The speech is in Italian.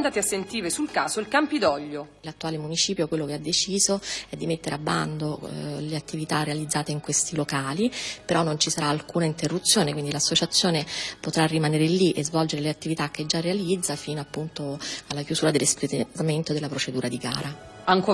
andati a sentire sul caso il Campidoglio. L'attuale municipio quello che ha deciso è di mettere a bando eh, le attività realizzate in questi locali, però non ci sarà alcuna interruzione, quindi l'associazione potrà rimanere lì e svolgere le attività che già realizza fino appunto alla chiusura dell'espletamento della procedura di gara. Ancora